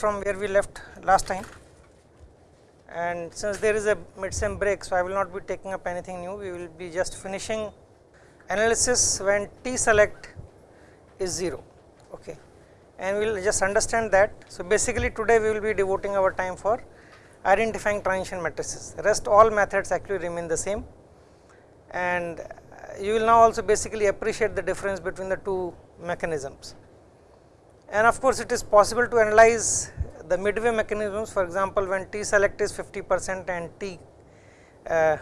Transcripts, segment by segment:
from where we left last time and since there is a mid-sem break. So, I will not be taking up anything new, we will be just finishing analysis when T select is 0 okay. and we will just understand that. So, basically today we will be devoting our time for identifying transition matrices, rest all methods actually remain the same and you will now also basically appreciate the difference between the two mechanisms. And of course, it is possible to analyze the midway mechanisms for example, when T select is 50 percent and T uh,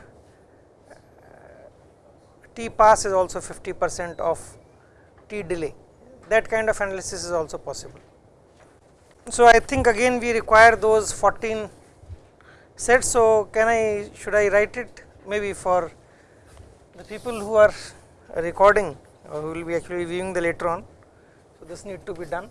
T pass is also 50 percent of T delay that kind of analysis is also possible. So, I think again we require those 14 sets. So, can I should I write it maybe for the people who are recording or who will be actually viewing the later on. So, this need to be done.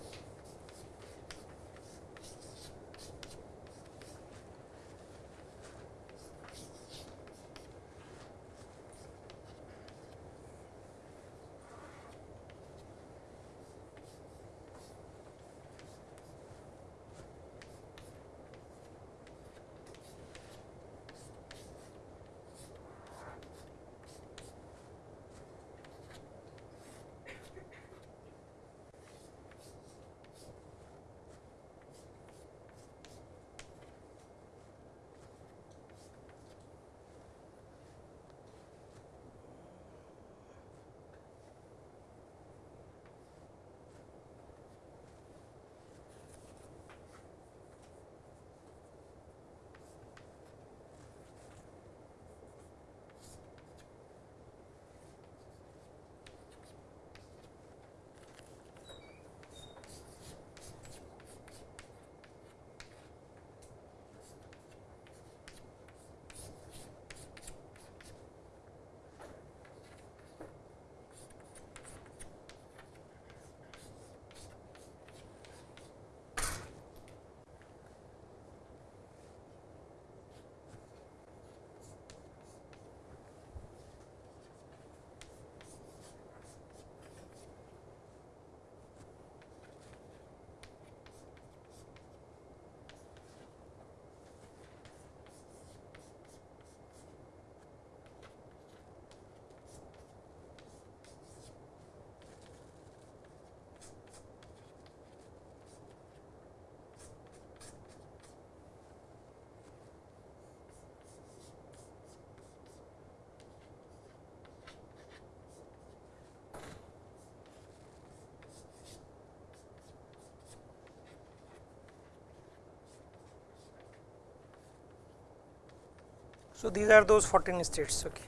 So, these are those 14 states. Okay.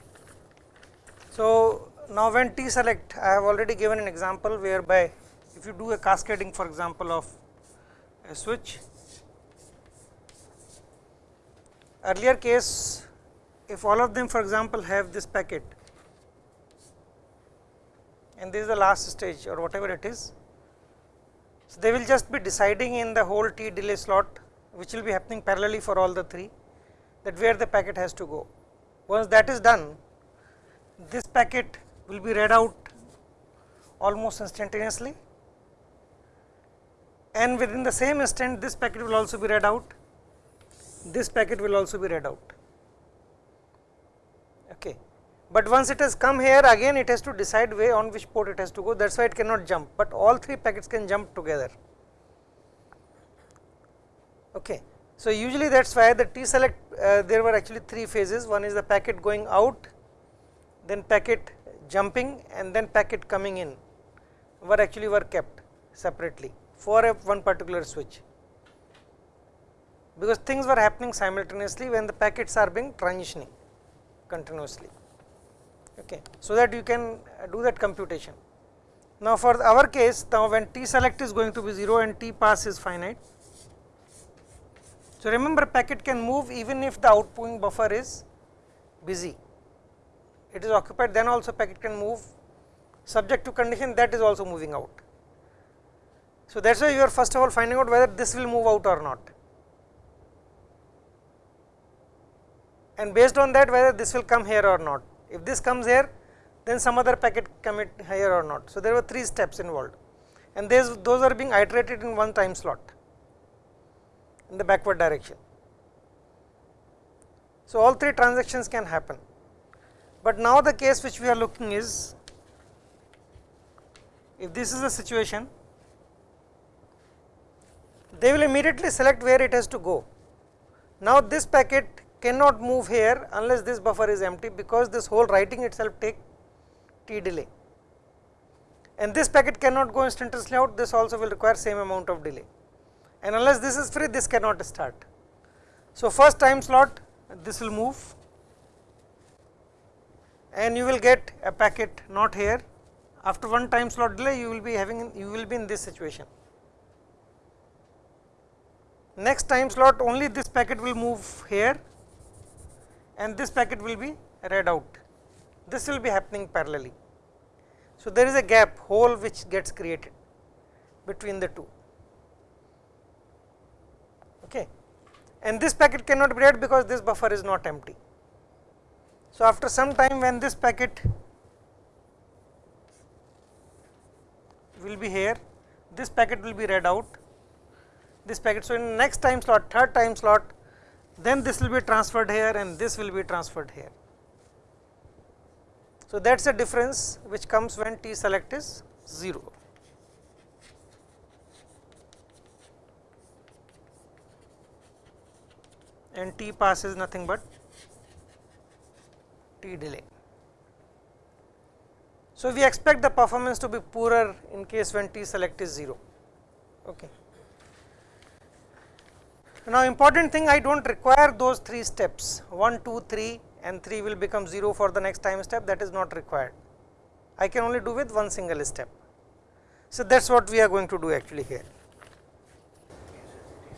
So, now when T select I have already given an example whereby if you do a cascading for example of a switch earlier case if all of them for example have this packet and this is the last stage or whatever it is. So, they will just be deciding in the whole T delay slot which will be happening parallelly for all the three that where the packet has to go. Once that is done, this packet will be read out almost instantaneously and within the same instant this packet will also be read out, this packet will also be read out. Okay. But once it has come here again it has to decide way on which port it has to go that is why it cannot jump, but all three packets can jump together. Okay. So, usually that is why the T select uh, there were actually three phases. One is the packet going out then packet jumping and then packet coming in were actually were kept separately for a one particular switch. Because things were happening simultaneously when the packets are being transitioning continuously. Okay. So that you can do that computation. Now for our case now when t select is going to be 0 and t pass is finite so, remember packet can move even if the outgoing buffer is busy, it is occupied then also packet can move subject to condition that is also moving out. So, that is why you are first of all finding out whether this will move out or not and based on that whether this will come here or not. If this comes here then some other packet commit here or not. So, there were three steps involved and those are being iterated in one time slot. In the backward direction. So, all three transactions can happen, but now the case which we are looking is if this is the situation they will immediately select where it has to go. Now, this packet cannot move here unless this buffer is empty because this whole writing itself take t delay and this packet cannot go instantaneously out this also will require same amount of delay and unless this is free this cannot start. So, first time slot this will move and you will get a packet not here after one time slot delay you will be having you will be in this situation. Next time slot only this packet will move here and this packet will be read out this will be happening parallelly. So, there is a gap hole which gets created between the two okay and this packet cannot be read because this buffer is not empty. So, after some time when this packet will be here this packet will be read out this packet. So, in next time slot third time slot then this will be transferred here and this will be transferred here. So, that is the difference which comes when T select is 0. And T pass is nothing but T delay. So, we expect the performance to be poorer in case when T select is 0. Okay. Now, important thing I do not require those 3 steps 1, 2, 3 and 3 will become 0 for the next time step that is not required. I can only do with one single step. So, that is what we are going to do actually here.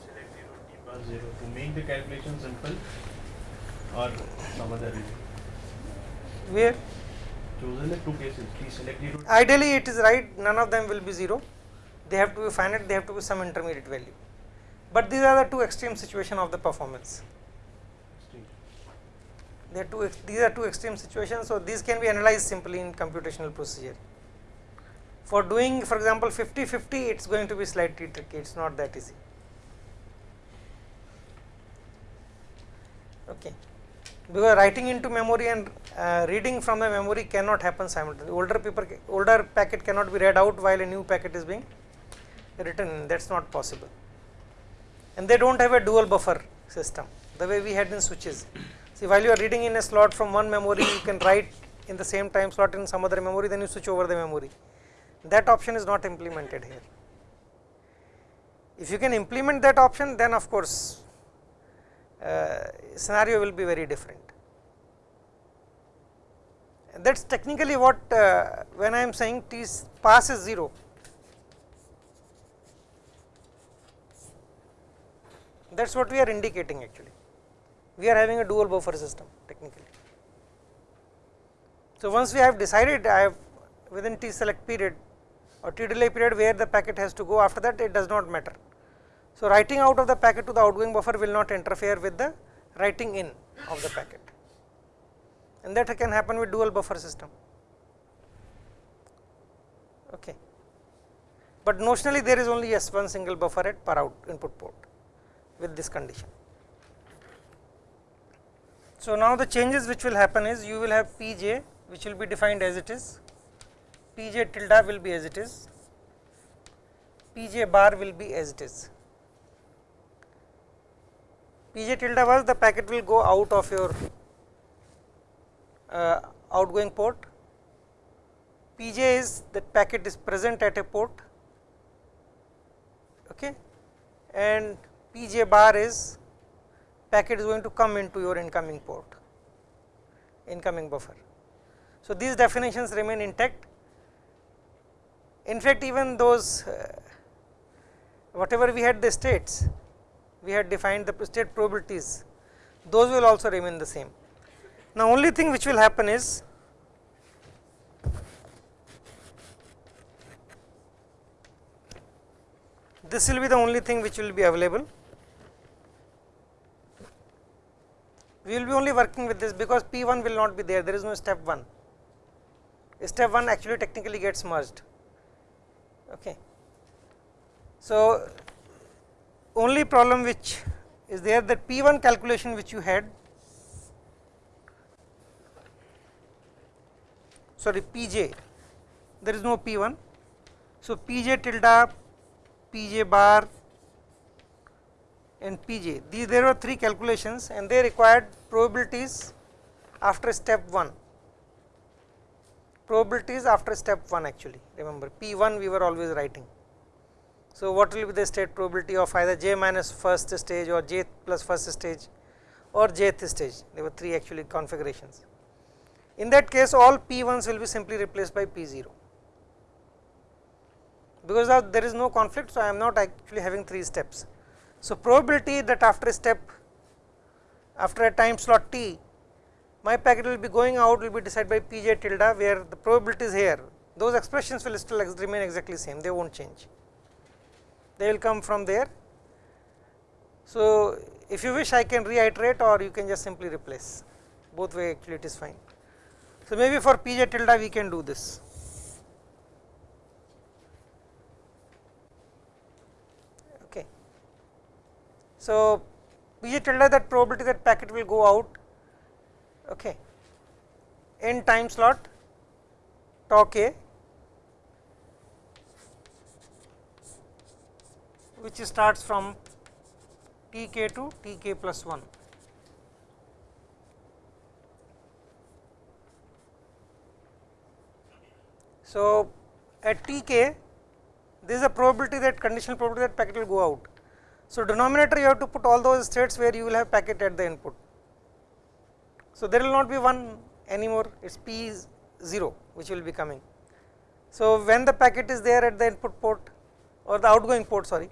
Select 0, T pass 0 to make the calculation simple or some other reason. Where Chosen the two cases, T select 0, ideally it is right none of them will be 0 they have to be finite they have to be some intermediate value, but these are the two extreme situation of the performance. extreme. They are two these are two extreme situations. So, these can be analyzed simply in computational procedure. For doing for example 50 50 it is going to be slightly tricky it is not that easy. Okay. Because writing into memory and uh, reading from the memory cannot happen simultaneously. Older paper, older packet cannot be read out while a new packet is being written. That is not possible. And they do not have a dual buffer system. The way we had in switches. See, while you are reading in a slot from one memory, you can write in the same time slot in some other memory, then you switch over the memory. That option is not implemented here. If you can implement that option, then of course scenario will be very different. That is technically what uh, when I am saying T pass is 0. That is what we are indicating actually. We are having a dual buffer system technically. So, once we have decided I have within T select period or T delay period where the packet has to go after that it does not matter. So, writing out of the packet to the outgoing buffer will not interfere with the writing in of the packet and that can happen with dual buffer system. Okay. But notionally there is only yes one single buffer at per out input port with this condition. So, now the changes which will happen is you will have P j which will be defined as it is, P j tilde will be as it is, P j bar will be as it is. P j tilde was the packet will go out of your uh, outgoing port, P j is that packet is present at a port okay, and P j bar is packet is going to come into your incoming port, incoming buffer. So, these definitions remain intact. In fact, even those uh, whatever we had the states, we had defined the state probabilities, those will also remain the same. Now, only thing which will happen is this will be the only thing which will be available. We will be only working with this because P 1 will not be there, there is no step 1. Step 1 actually technically gets merged. Okay. So, only problem which is there that P 1 calculation which you had sorry P j there is no P 1. So, P j tilde, P j bar and P j these there were three calculations and they required probabilities after step 1 probabilities after step 1 actually remember P 1 we were always writing. So, what will be the state probability of either j minus first stage or j plus first stage or jth stage there were three actually configurations. In that case all P 1s will be simply replaced by P 0 because there is no conflict. So, I am not actually having 3 steps. So, probability that after a step after a time slot t my packet will be going out will be decided by p j tilde where the probability is here those expressions will still remain exactly same they will not change they will come from there. So, if you wish I can reiterate or you can just simply replace both way actually it is fine. So, maybe for p j tilde we can do this. Okay. So, p j tilde that probability that packet will go out okay, in time slot tau k which starts from t k to t k plus 1. So, at t k there is a probability that conditional probability that packet will go out. So, denominator you have to put all those states where you will have packet at the input. So, there will not be one anymore it is p 0 which will be coming. So, when the packet is there at the input port or the outgoing port sorry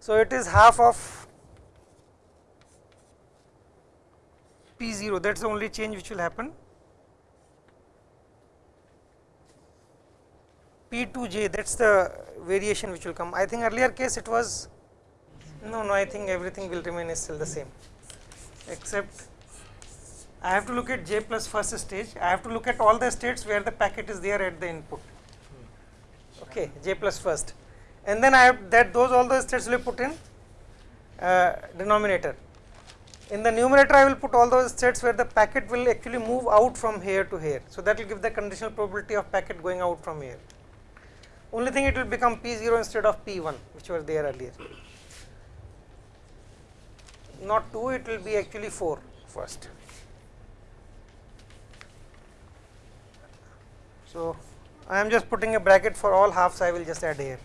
so, it is half of P 0 that is the only change which will happen. P 2 j that is the variation which will come. I think earlier case it was no no I think everything will remain is still the same except I have to look at j plus first stage I have to look at all the states where the packet is there at the input okay j plus first and then I have that those all those states will be put in uh, denominator. In the numerator I will put all those states where the packet will actually move out from here to here. So, that will give the conditional probability of packet going out from here. Only thing it will become P 0 instead of P 1 which were there earlier. Not 2 it will be actually 4 first. So, I am just putting a bracket for all halves I will just add here.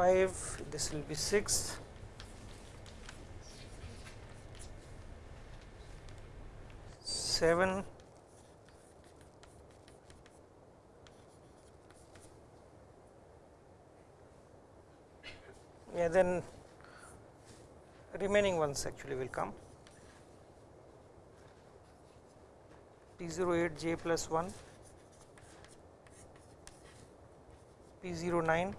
5, this will be 6. Seven, yeah, then remaining ones actually will come. P 08 j plus 1 P 09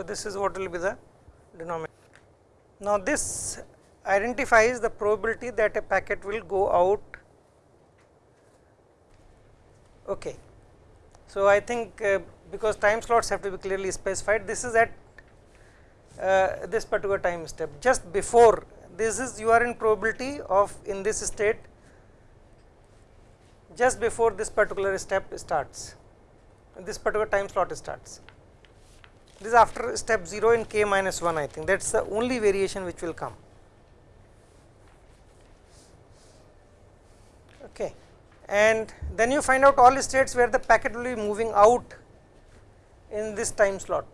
So, this is what will be the denominator. Now, this identifies the probability that a packet will go out. Okay. So, I think uh, because time slots have to be clearly specified, this is at uh, this particular time step just before this is you are in probability of in this state just before this particular step starts, this particular time slot starts this is after step 0 in k minus 1 I think that is the only variation which will come. Okay. And then you find out all states where the packet will be moving out in this time slot.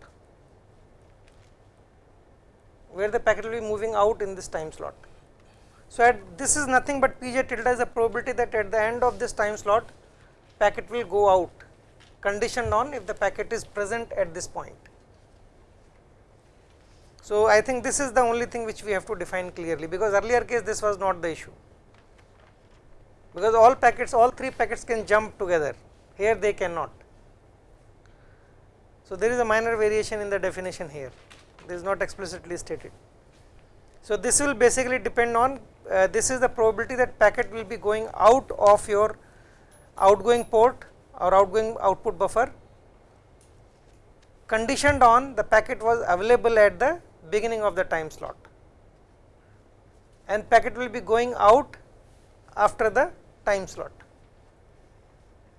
where the packet will be moving out in this time slot. So, at this is nothing but p j tilde is a probability that at the end of this time slot packet will go out conditioned on if the packet is present at this point. So, I think this is the only thing which we have to define clearly because earlier case this was not the issue because all packets all three packets can jump together here they cannot. So, there is a minor variation in the definition here this is not explicitly stated. So, this will basically depend on uh, this is the probability that packet will be going out of your outgoing port or outgoing output buffer conditioned on the packet was available at the beginning of the time slot and packet will be going out after the time slot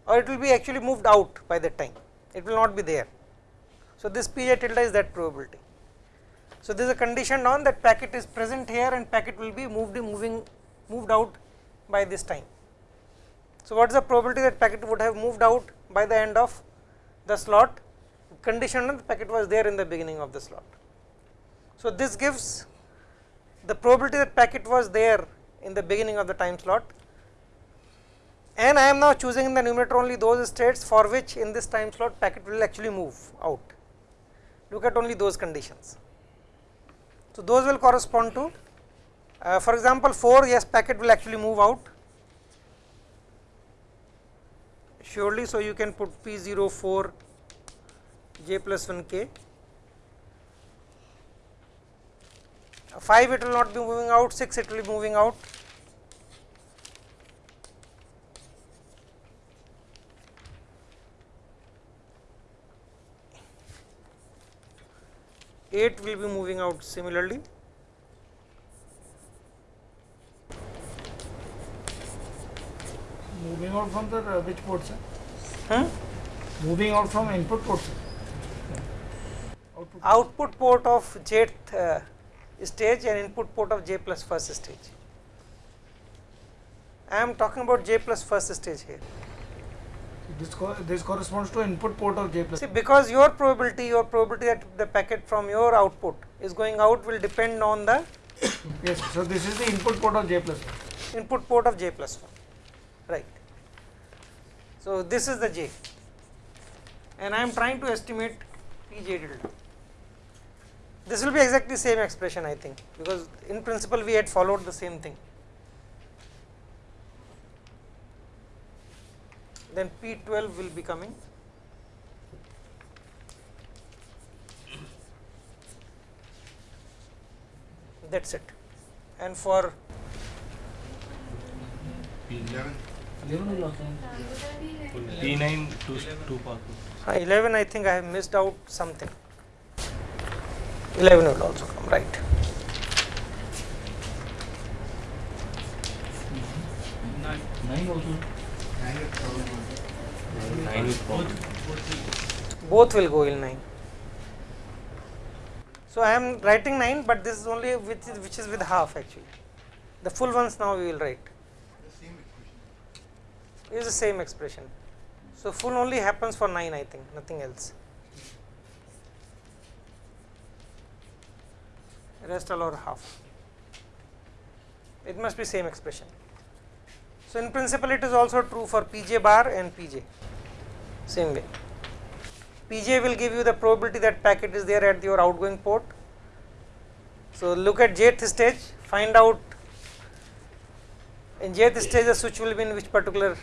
or it will be actually moved out by that time it will not be there. So, this p j tilde is that probability. So, this is a condition on that packet is present here and packet will be moved moving moved out by this time. So, what is the probability that packet would have moved out by the end of the slot condition on the packet was there in the beginning of the slot. So, this gives the probability that packet was there in the beginning of the time slot and I am now choosing in the numerator only those states for which in this time slot packet will actually move out. Look at only those conditions. So, those will correspond to uh, for example, 4 yes packet will actually move out surely. So, you can put P 0 4 j plus 1 k 5 it will not be moving out 6 it will be moving out Eight will be moving out similarly. Moving out from the uh, which port, sir? Hmm? Moving out from input port, sir. Output. Output port of jth uh, stage and input port of j plus first stage. I am talking about j plus first stage here. This co this corresponds to input port of J plus. See, because your probability, your probability that the packet from your output is going out will depend on the Yes. So this is the input port of J plus. input port of j plus 1, right. So, this is the j and I am trying to estimate p j tilde. This will be exactly same expression I think, because in principle we had followed the same thing. Then p 12 will be coming. That is it. And for P11. P9 P9 two two power. Uh, 11 I think I have missed out something. 11 will also come, right. Nine also. Nine with power. Both will go in 9. So, I am writing 9, but this is only which is, which is with half actually. The full ones now we will write. It is the same expression. So, full only happens for 9 I think, nothing else. Rest all or half. It must be same expression. So, in principle it is also true for Pj bar and Pj, same way. Pj will give you the probability that packet is there at your outgoing port. So, look at jth stage, find out in jth stage the switch will be in which particular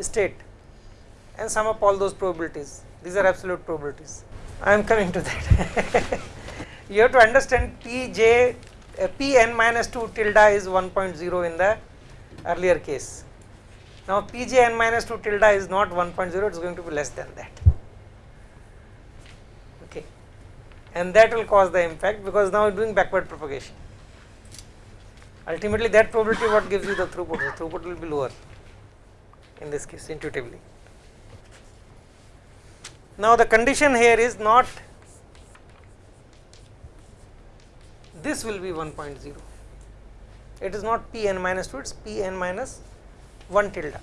state and sum up all those probabilities. These are absolute probabilities. I am coming to that. you have to understand Pj, uh, Pn minus 2 tilde is 1.0 in the earlier case. Now, Pjn minus 2 tilde is not 1.0, it is going to be less than that. Okay. And that will cause the impact because now doing backward propagation. Ultimately, that probability what gives you the throughput, the throughput will be lower in this case intuitively. Now, the condition here is not this will be 1.0 it is not p n minus 2 it is p n minus 1 tilde.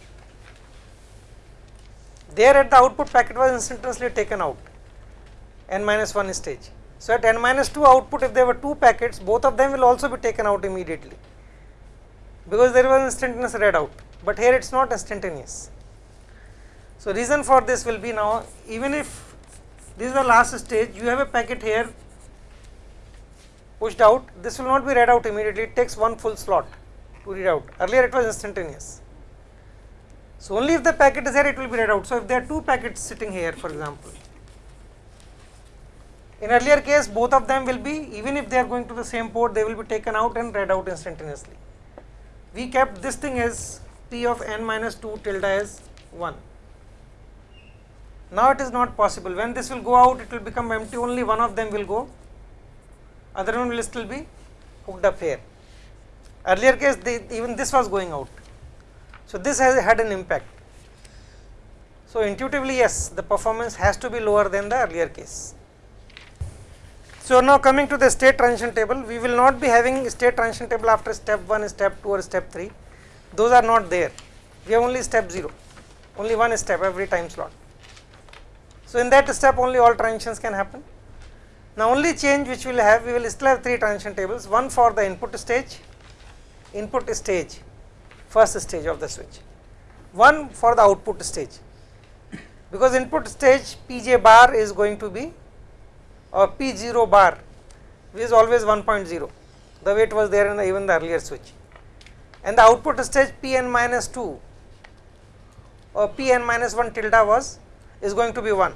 There at the output packet was instantaneously taken out n minus 1 stage. So, at n minus 2 output if there were 2 packets both of them will also be taken out immediately because there was instantaneous read out, but here it is not instantaneous. So, reason for this will be now even if this is the last stage you have a packet here pushed out this will not be read out immediately it takes one full slot to read out earlier it was instantaneous. So, only if the packet is here it will be read out. So, if there are two packets sitting here for example in earlier case both of them will be even if they are going to the same port they will be taken out and read out instantaneously. We kept this thing as p of n minus 2 tilde as 1. Now it is not possible when this will go out it will become empty only one of them will go other one will still be hooked up here. Earlier case even this was going out. So, this has had an impact. So, intuitively yes the performance has to be lower than the earlier case. So, now coming to the state transition table, we will not be having state transition table after step 1, step 2 or step 3, those are not there, we have only step 0, only one step every time slot. So, in that step only all transitions can happen. Now, only change which we will have, we will still have 3 transition tables, one for the input stage, input stage, first stage of the switch, one for the output stage, because input stage Pj bar is going to be or P0 bar which is always 1.0 the way it was there in the even the earlier switch. And the output stage Pn minus 2 or Pn minus 1 tilde was is going to be 1.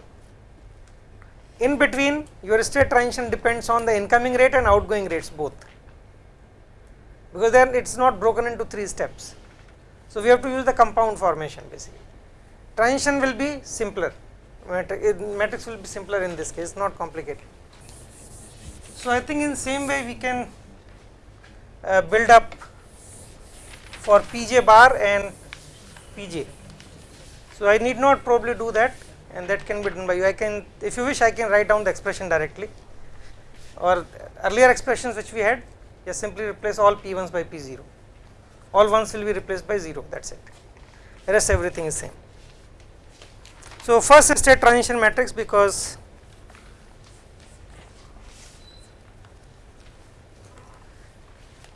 In between your state transition depends on the incoming rate and outgoing rates both because then it is not broken into 3 steps. So, we have to use the compound formation basically. Transition will be simpler matrix will be simpler in this case not complicated. So, I think in same way we can uh, build up for Pj bar and Pj. So, I need not probably do that and that can be done by you. I can if you wish I can write down the expression directly or earlier expressions which we had just simply replace all P1s by P0, all 1s will be replaced by 0 that is it, rest everything is same. So, first state transition matrix because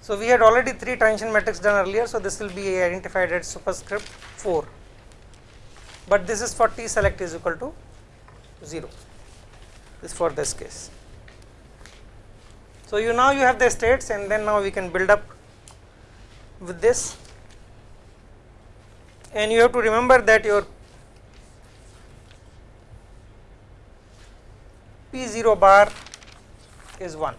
so we had already 3 transition matrix done earlier. So, this will be identified as superscript 4, but this is for T select is equal to 0 this for this case. So, you now you have the states and then now we can build up with this and you have to remember that your P 0 bar is 1.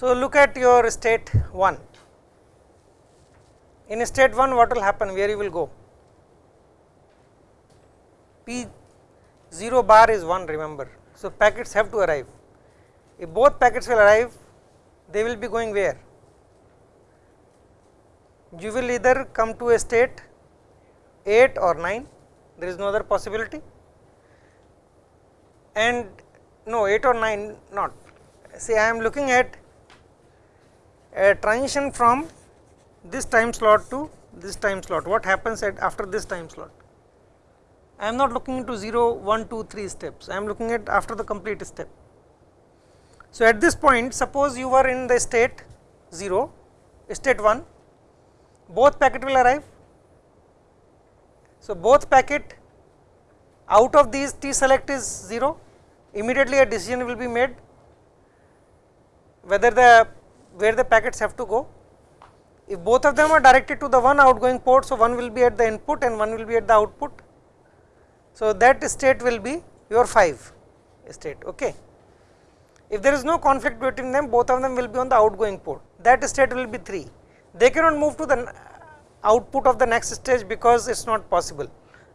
So, look at your state 1. In state 1 what will happen where you will go? P 0 bar is 1 remember. So, packets have to arrive. If both packets will arrive they will be going where? You will either come to a state 8 or 9 there is no other possibility and no 8 or 9 not. See I am looking at a transition from this time slot to this time slot, what happens at after this time slot? I am not looking into 0, 1, 2, 3 steps, I am looking at after the complete step. So, at this point suppose you were in the state 0, state 1, both packet will arrive. So, both packet out of these T select is 0, immediately a decision will be made whether the where the packets have to go. If both of them are directed to the one outgoing port, so one will be at the input and one will be at the output. So, that state will be your 5 state. Okay. If there is no conflict between them, both of them will be on the outgoing port, that state will be 3. They cannot move to the output of the next stage because it is not possible.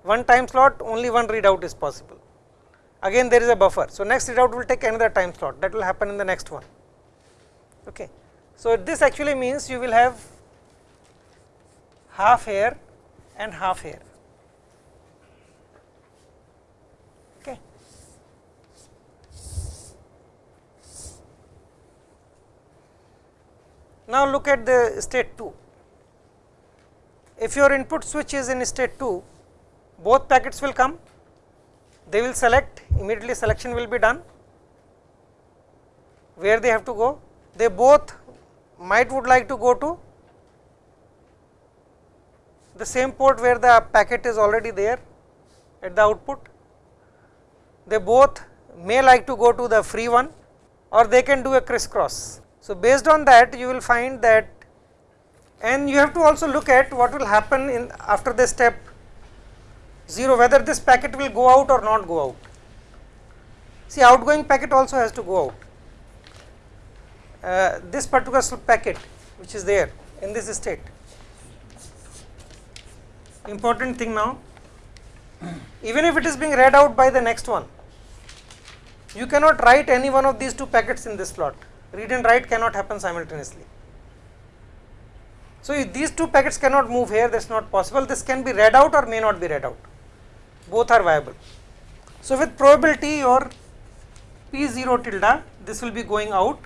One time slot only one readout is possible. again there is a buffer. So, next readout will take another time slot that will happen in the next one. Okay. So, this actually means you will have half here and half here. Okay. Now, look at the state 2. If your input switch is in state 2, both packets will come, they will select, immediately selection will be done, where they have to go, they both might would like to go to the same port where the packet is already there at the output. They both may like to go to the free one or they can do a crisscross. So, based on that you will find that and you have to also look at what will happen in after the step 0 whether this packet will go out or not go out. See outgoing packet also has to go out. Uh, this particular packet which is there in this state. Important thing now, even if it is being read out by the next one, you cannot write any one of these two packets in this slot. Read and write cannot happen simultaneously. So, these two packets cannot move here, that is not possible. This can be read out or may not be read out, both are viable. So, with probability your P0 tilde, this will be going out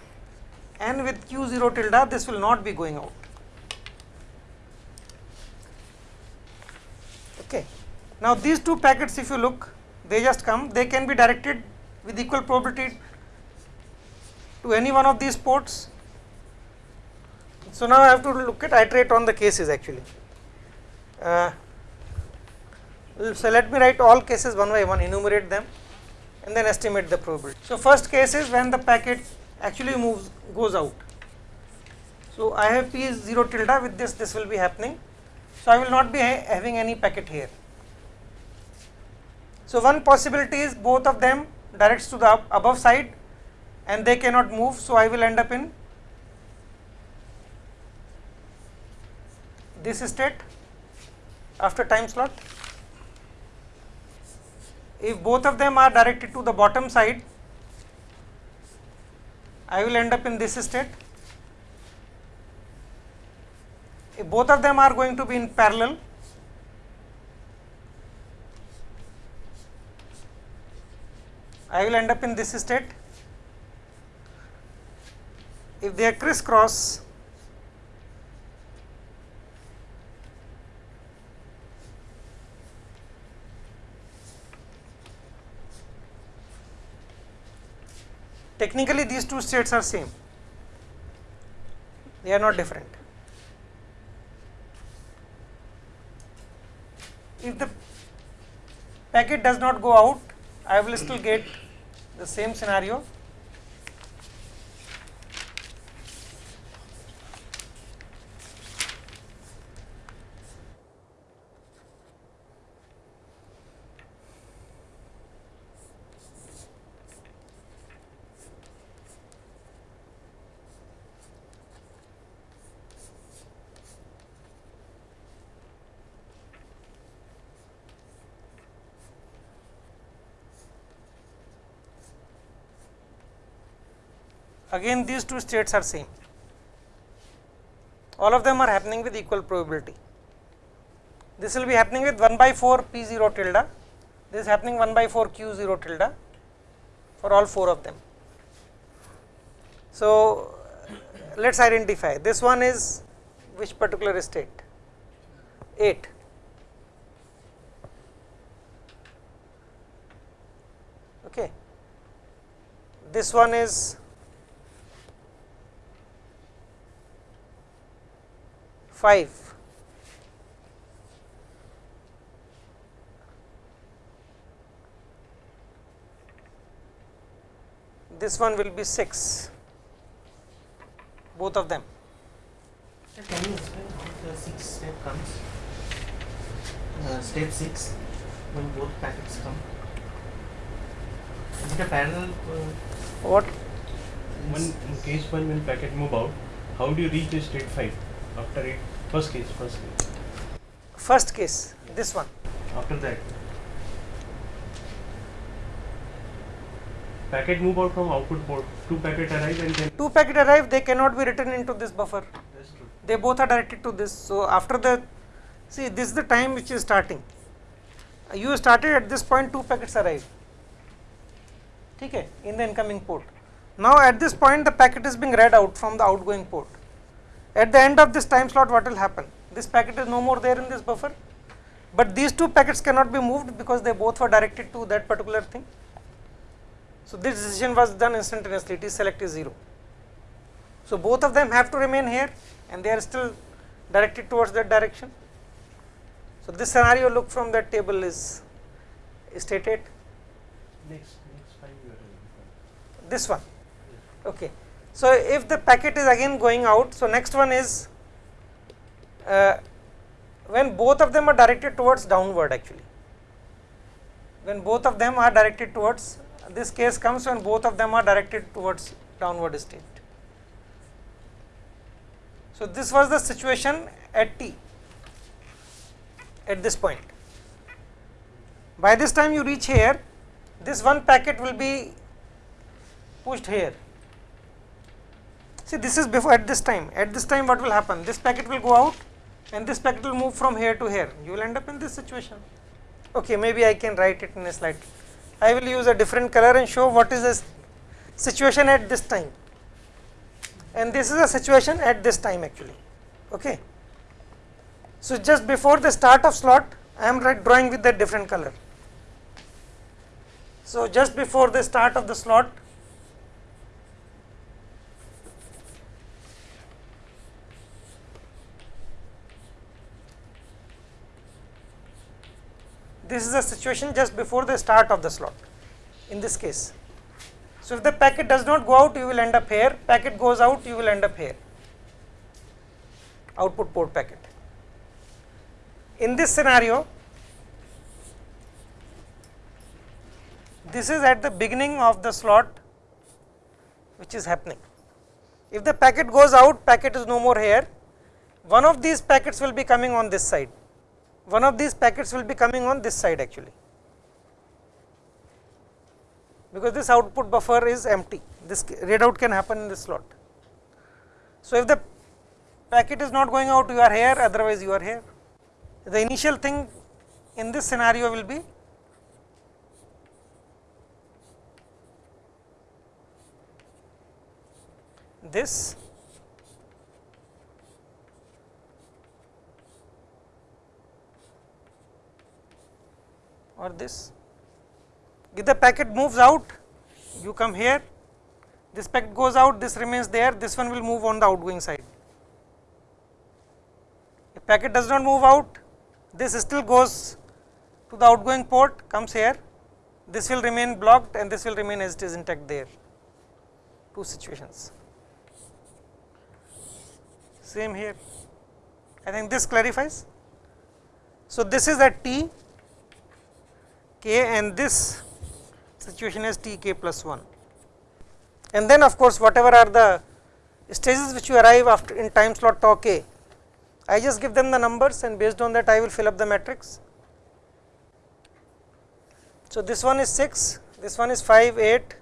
and with q 0 tilde this will not be going out. Okay. Now, these two packets if you look they just come they can be directed with equal probability to any one of these ports. So, now I have to look at iterate on the cases actually. Uh, so, let me write all cases one by one enumerate them and then estimate the probability. So, first case is when the packet actually moves goes out. So, I have P is 0 tilde with this this will be happening. So, I will not be ha having any packet here. So, one possibility is both of them directs to the above side and they cannot move. So, I will end up in this state after time slot. If both of them are directed to the bottom side, I will end up in this state. If both of them are going to be in parallel, I will end up in this state. If they are crisscross, technically these two states are same, they are not different. If the packet does not go out, I will still get the same scenario. Again these two states are same. All of them are happening with equal probability. This will be happening with 1 by 4 p 0 tilde. This is happening 1 by 4 q 0 tilde for all four of them. So let us identify. This one is which particular state? 8 okay. This one is five. This one will be six, both of them. Can you explain how the six step comes? Uh, step six, when both packets come. Is it a parallel? Uh, What? When in case one when packet move out, how do you reach the state five after it? First case, first case. First case, this one. After that, packet move out from output port, two packet arrive and then Two packet arrive, they cannot be written into this buffer. that's true. They both are directed to this. So after the, see this is the time which is starting. You started at this point, two packets arrive. Okay, in the incoming port. Now at this point, the packet is being read out from the outgoing port. At the end of this time slot, what will happen? This packet is no more there in this buffer, but these two packets cannot be moved because they both were directed to that particular thing. So this decision was done instantaneously. T select is zero. So both of them have to remain here and they are still directed towards that direction. So this scenario look from that table is stated Next, next five you are this one. Okay. So if the packet is again going out, so next one is uh, when both of them are directed towards downward actually. When both of them are directed towards this case comes when both of them are directed towards downward state. So this was the situation at t at this point. By this time you reach here, this one packet will be pushed here. See this is before at this time, at this time what will happen? This packet will go out and this packet will move from here to here. You will end up in this situation. Okay, maybe I can write it in a slide. I will use a different color and show what is the situation at this time. And this is a situation at this time actually. Okay. So just before the start of slot, I am drawing with that different color. So just before the start of the slot, this is a situation just before the start of the slot in this case. So if the packet does not go out, you will end up here, packet goes out, you will end up here, output port packet. In this scenario, this is at the beginning of the slot which is happening. If the packet goes out, packet is no more here, one of these packets will be coming on this side, one of these packets will be coming on this side actually, because this output buffer is empty, this read out can happen in this slot. So, if the packet is not going out, you are here, otherwise you are here. The initial thing in this scenario will be this or this. If the packet moves out, you come here, this packet goes out, this remains there, this one will move on the outgoing side. If packet does not move out, this still goes to the outgoing port, comes here, this will remain blocked and this will remain as it is intact there, two situations. Same here, I think this clarifies. So, this is at t k and this situation is t k plus 1 and then of course whatever are the stages which you arrive after in time slot tau k I just give them the numbers and based on that I will fill up the matrix. So, this one is 6, this one is 5, 8,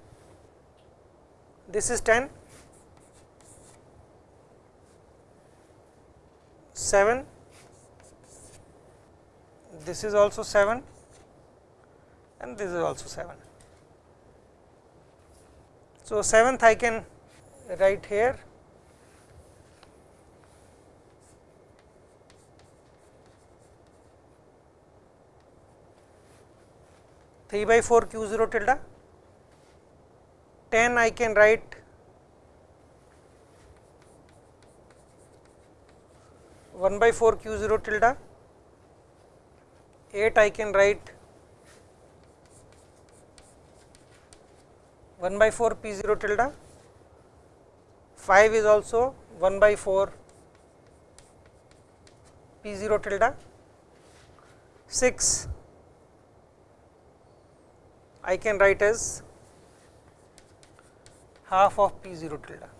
this is 10, 7, this is also 7 and this is also 7. So, seventh I can write here. three by four q zero tilde, ten I can write one by four q zero tilde, eight I can write 1 by 4 p 0 tilde, 5 is also 1 by 4 p 0 tilde, 6 I can write as half of p 0 tilde.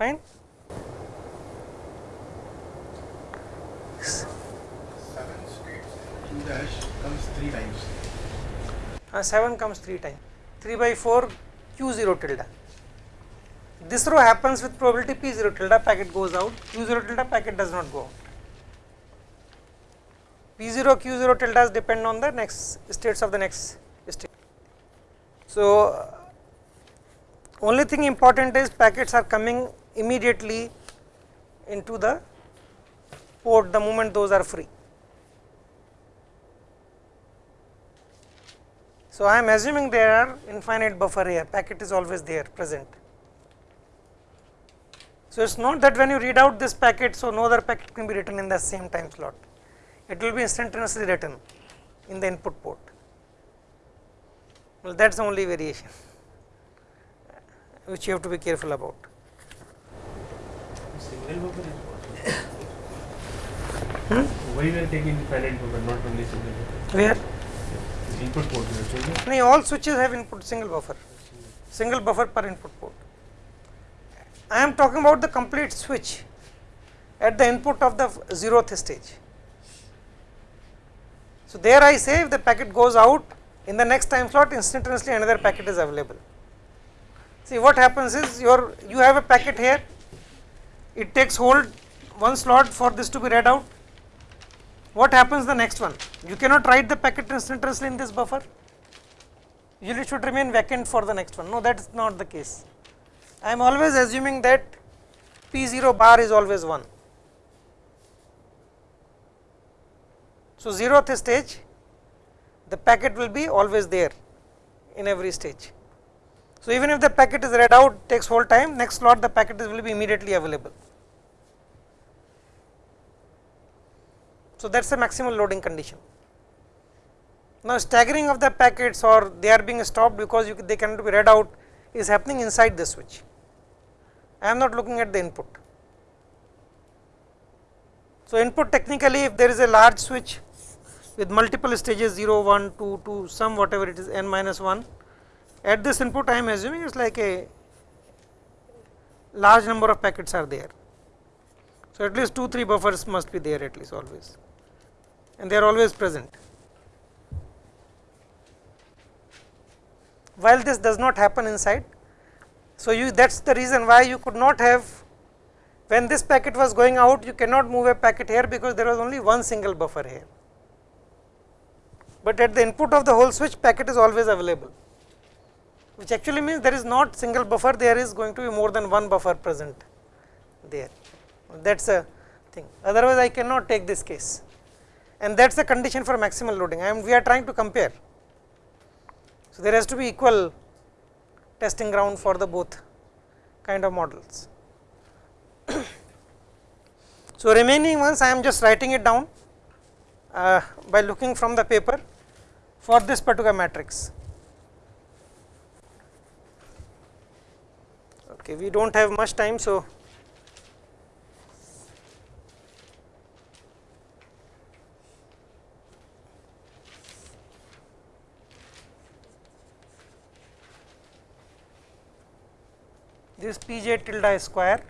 Fine. Seven states in comes three times. Uh, 7 comes 3 times 3 by 4 q 0 tilde. This row happens with probability p 0 tilde packet goes out q 0 tilde packet does not go out. p 0 q 0 tildes depend on the next states of the next state. So, uh, only thing important is packets are coming immediately into the port the moment those are free. So, I am assuming there are infinite buffer here packet is always there present. So, it is not that when you read out this packet, so no other packet can be written in the same time slot, it will be instantaneously written in the input port. Well, that is the only variation which you have to be careful about. Single buffer is possible. Why we are taking infinite buffer, not only single buffer? Where? Input port. No, all switches have input single buffer, single buffer per input port. I am talking about the complete switch at the input of the zeroth stage. So, there I say if the packet goes out in the next time slot instantaneously another packet is available. See what happens is your you have a packet here, it takes hold one slot for this to be read out. What happens the next one? You cannot write the packet instantaneously in this buffer. Usually should remain vacant for the next one. No, that is not the case. I am always assuming that P 0 bar is always 1. So, 0th stage the packet will be always there in every stage. So, even if the packet is read out takes whole time next slot the packet will be immediately available. So, that is a maximal loading condition. Now, staggering of the packets or they are being stopped because you, they cannot be read out is happening inside the switch. I am not looking at the input. So, input technically if there is a large switch with multiple stages 0, 1, 2, 2 some whatever it is n minus 1 at this input I am assuming it is like a large number of packets are there. So, at least 2 3 buffers must be there at least always and they are always present. While this does not happen inside, so you that is the reason why you could not have when this packet was going out you cannot move a packet here because there was only one single buffer here. But at the input of the whole switch packet is always available which actually means there is not single buffer there is going to be more than one buffer present there that is a thing otherwise I cannot take this case and that is the condition for maximal loading I am we are trying to compare. So, there has to be equal testing ground for the both kind of models. so, remaining ones I am just writing it down uh, by looking from the paper for this particular matrix. Okay, we do not have much time. So, this p j tilde square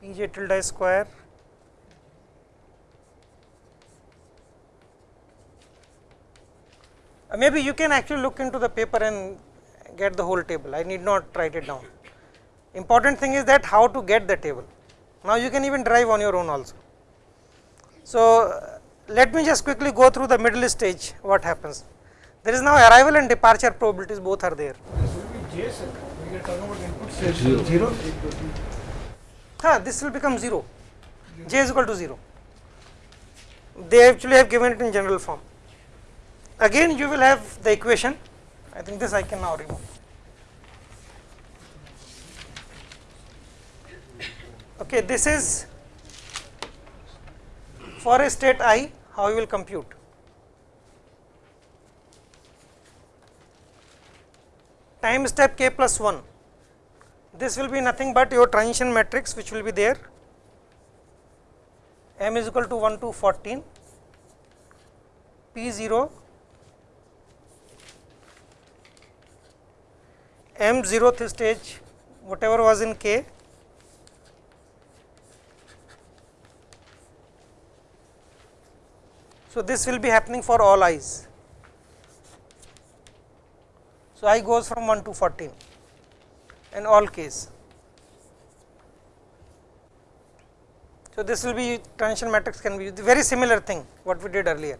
p j tilde square Uh, maybe you can actually look into the paper and get the whole table I need not write it down. Important thing is that how to get the table. Now you can even drive on your own also. So uh, let me just quickly go through the middle stage what happens. There is now arrival and departure probabilities both are there. This will be J sir. Zero. zero. Huh, this will become 0, j is equal to 0. They actually have given it in general form. Again you will have the equation, I think this I can now remove. Okay, this is for a state i, how you will compute. Time step k plus 1 this will be nothing but your transition matrix which will be there. M is equal to 1 to 14 p 0 m zeroth stage whatever was in k. So, this will be happening for all i's. So, i goes from 1 to 14 in all case. So, this will be transition matrix can be very similar thing what we did earlier.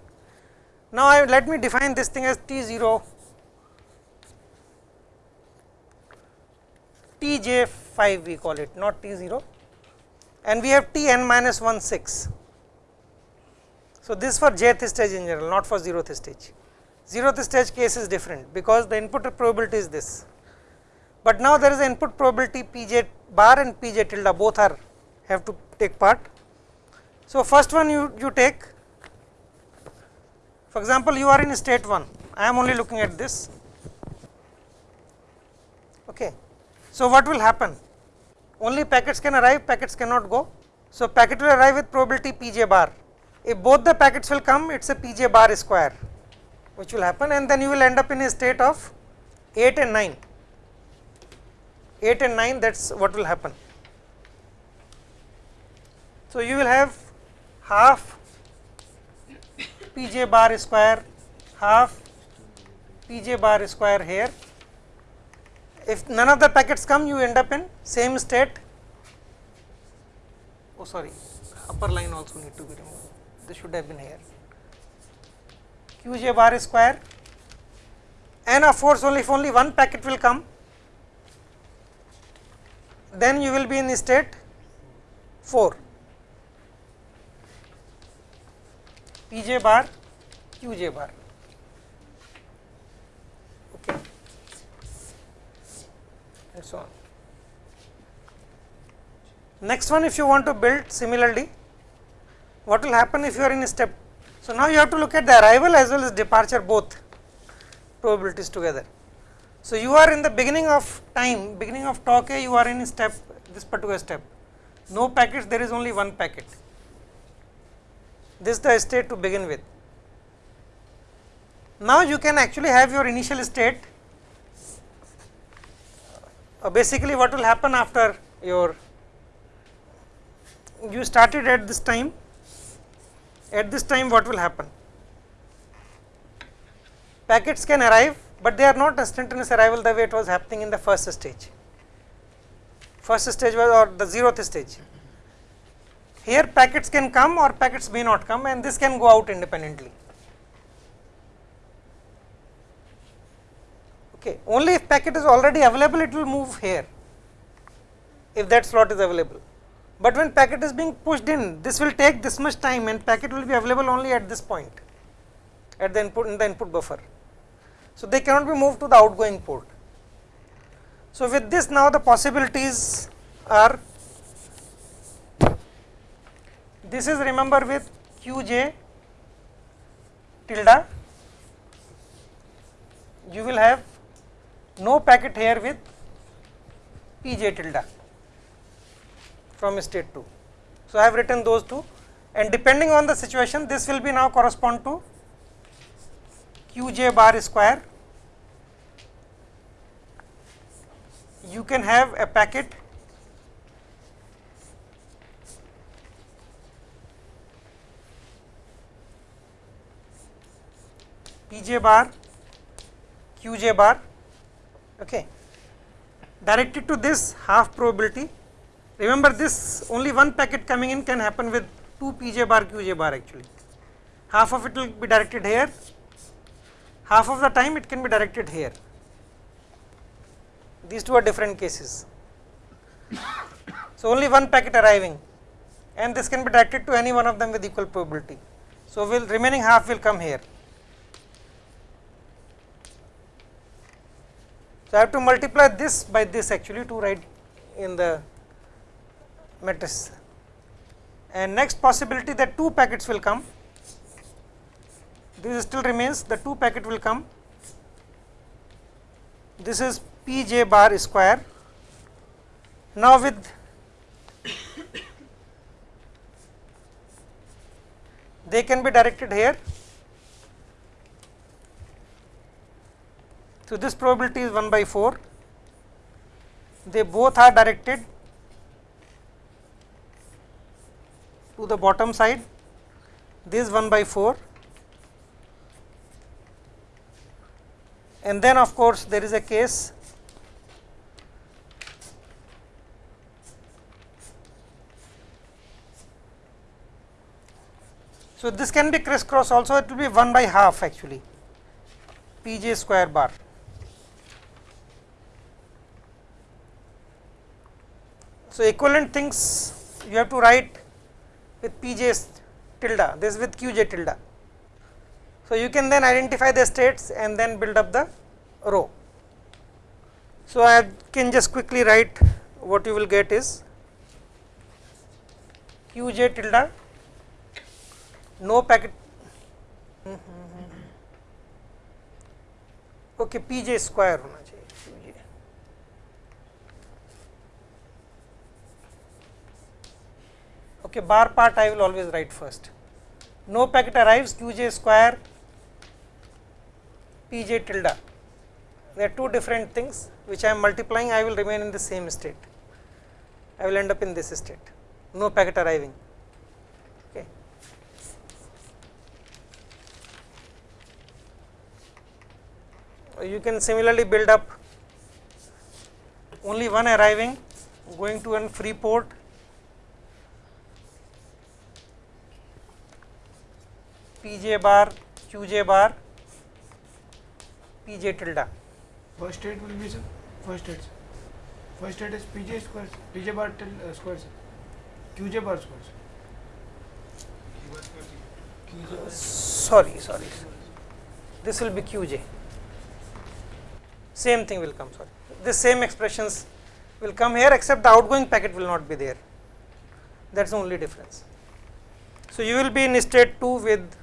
Now, I let me define this thing as T 0 T j 5 we call it not T 0 and we have T n minus 1 6 so, this for jth stage in general not for zeroth stage. Zeroth stage case is different because the input probability is this, but now there is an input probability p j bar and p j tilde both are have to take part. So, first one you, you take for example, you are in state 1 I am only looking at this. Okay. So, what will happen only packets can arrive packets cannot go. So, packet will arrive with probability p j bar if both the packets will come it is a p j bar square which will happen and then you will end up in a state of 8 and 9 8 and 9 that is what will happen. So, you will have half pj bar square half pj bar square here. If none of the packets come you end up in same state. Oh sorry upper line also need to be removed. This should have been here qj bar square. And of course only if only one packet will come. Then you will be in state 4 pj bar qj bar. Okay. And so on. Next one if you want to build similarly what will happen if you are in step. So, now you have to look at the arrival as well as departure both probabilities together. So, you are in the beginning of time beginning of tau k you are in step this particular step no packets there is only one packet this is the state to begin with. Now, you can actually have your initial state uh, basically what will happen after your you started at this time at this time what will happen? Packets can arrive, but they are not a instantaneous arrival the way it was happening in the first stage. First stage was or the zeroth stage. Here packets can come or packets may not come and this can go out independently. Okay. Only if packet is already available it will move here if that slot is available but when packet is being pushed in this will take this much time and packet will be available only at this point at the input in the input buffer. So, they cannot be moved to the outgoing port. So, with this now the possibilities are this is remember with qj tilde you will have no packet here with pj tilde from state 2. So, I have written those two and depending on the situation this will be now correspond to qj bar square. You can have a packet pj bar qj bar okay directed to this half probability Remember this only one packet coming in can happen with 2 pj bar qj bar actually. Half of it will be directed here, half of the time it can be directed here. These two are different cases. So, only one packet arriving and this can be directed to any one of them with equal probability. So, will remaining half will come here. So, I have to multiply this by this actually to write in the matrix and next possibility that two packets will come. This still remains the two packet will come. This is p j bar square. Now with they can be directed here. So this probability is 1 by 4 they both are directed to the bottom side this 1 by 4 and then of course there is a case so this can be crisscross also it will be 1 by half actually p j square bar. So equivalent things you have to write with p j tilde. This with q j tilde. So, you can then identify the states and then build up the row. So, I can just quickly write what you will get is q j tilde no packet okay p j square okay bar part I will always write first no packet arrives q j square p j tilde. There are two different things which I am multiplying, I will remain in the same state. I will end up in this state, no packet arriving. Okay. You can similarly build up only one arriving going to one free port p j bar q j bar p j tilde. First state will be sir. First state. First state is pj square. sir. pj bar till uh, square. sir. qj bar square. sir. Sorry, sorry. This will be q j. Same thing will come. Sorry, the same expressions will come here, except the outgoing packet will not be there. That's the only difference. So you will be in state two with.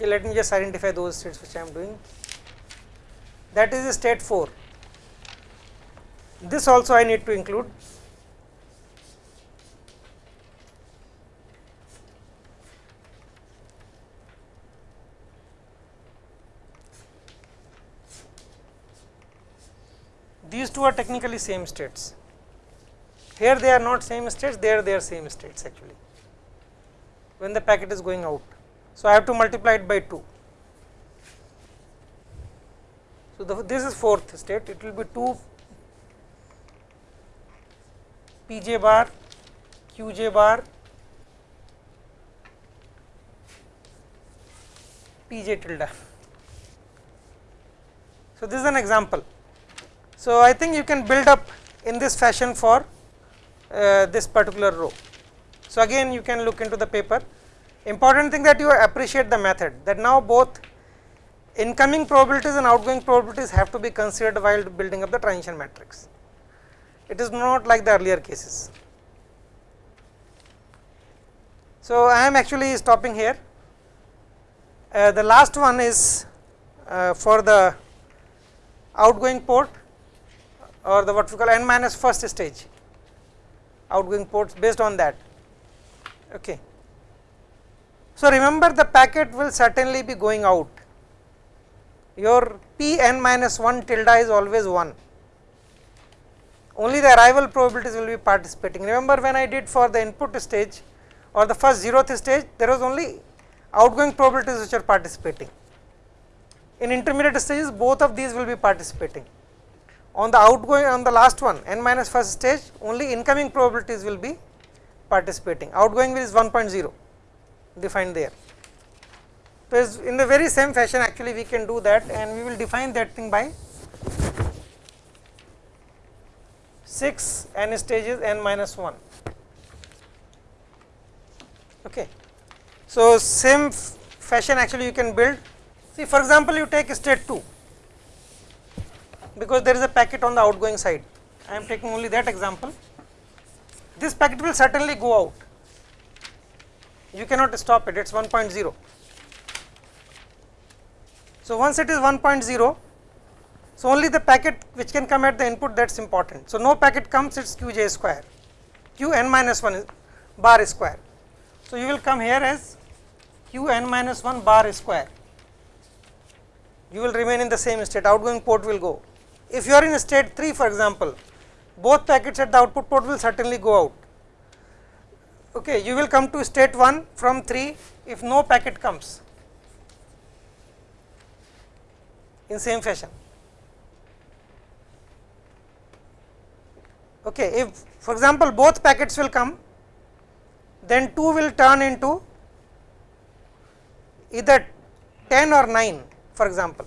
Okay, let me just identify those states which I am doing. That is state four. This also I need to include. These two are technically same states. Here they are not same states, there they are same states actually when the packet is going out. So, I have to multiply it by 2. So, the, this is fourth state, it will be 2 p j bar, q j bar, p j tilde. So, this is an example. So, I think you can build up in this fashion for uh, this particular row. So, again you can look into the paper important thing that you appreciate the method that now both incoming probabilities and outgoing probabilities have to be considered while building up the transition matrix. It is not like the earlier cases. So, I am actually stopping here. Uh, the last one is uh, for the outgoing port or the what we call n minus first stage outgoing ports based on that. Okay. So, remember the packet will certainly be going out, your p n minus 1 tilde is always 1, only the arrival probabilities will be participating. Remember when I did for the input stage or the first zeroth stage, there was only outgoing probabilities which are participating. In intermediate stages, both of these will be participating. On the outgoing, on the last one, n minus first stage, only incoming probabilities will be participating. Outgoing will is 1.0 defined there. So, in the very same fashion actually we can do that and we will define that thing by 6 n stages n minus 1. Okay. So, same fashion actually you can build see for example, you take state 2 because there is a packet on the outgoing side I am taking only that example this packet will certainly go out you cannot stop it, it is 1.0. So, once it is 1.0, so only the packet which can come at the input that is important. So, no packet comes it is q j square, q n minus 1 bar square. So, you will come here as q n minus 1 bar square, you will remain in the same state, outgoing port will go. if you are in state 3 for example, both packets at the output port will certainly go out. Okay, you will come to state 1 from 3 if no packet comes in same fashion. Okay, if for example both packets will come, then 2 will turn into either 10 or 9 for example.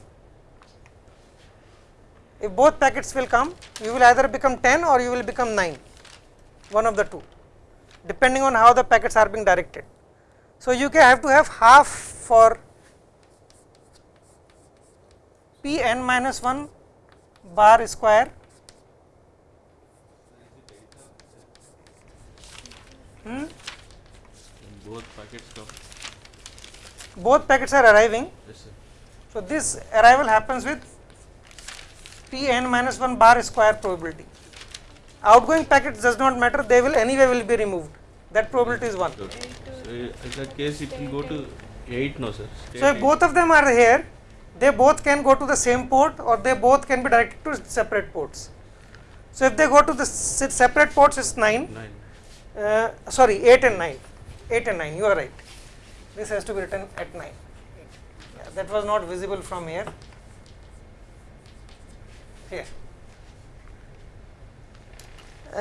If both packets will come, you will either become 10 or you will become 9, one of the two, depending on how the packets are being directed. So, you can have to have half for p n minus 1 bar square hmm? both packets come. both packets are arriving. Yes. So, this arrival happens with p n minus 1 bar square probability. Outgoing packets does not matter, they will anyway will be removed, that probability is 1. Good. So in that case, it will go to eight, no, sir. So, if both of them are here, they both can go to the same port or they both can be directed to separate ports. So, if they go to the separate ports, is 9, nine. uh, sorry 8 and 9, 8 and 9, you are right. This has to be written at 9. Yeah, that was not visible from here. Here.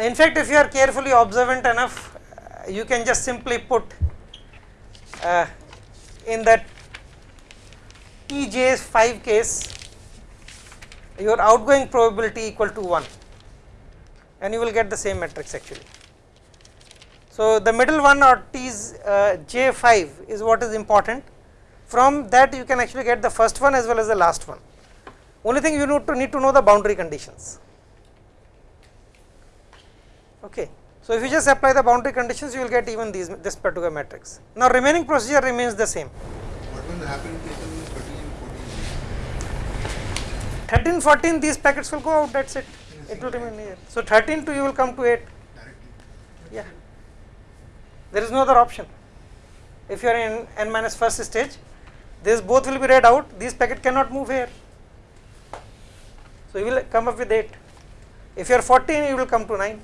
In fact, if you are carefully observant enough, uh, you can just simply put uh, in that TJ5 case your outgoing probability equal to 1 and you will get the same matrix actually. So, the middle one or T's uh, J5 is what is important from that you can actually get the first one as well as the last one. Only thing you need to need to know the boundary conditions. Okay. So, if you just apply the boundary conditions you will get even these this particular matrix. Now, remaining procedure remains the same. What will happen in case of 13 and 14? 13, 14 these packets will go out that is it, it will remain here. So, 13 to you will come to 8, Directly. yeah. There is no other option. If you are in n minus first stage, this both will be read out, these packet cannot move here. So, you will come up with 8. If you are 14, you will come to 9.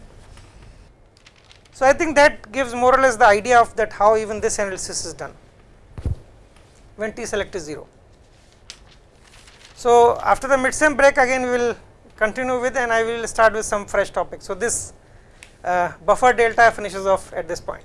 So, I think that gives more or less the idea of that how even this analysis is done when T select is 0. So, after the midsem break again we will continue with and I will start with some fresh topics. So, this uh, buffer delta finishes off at this point.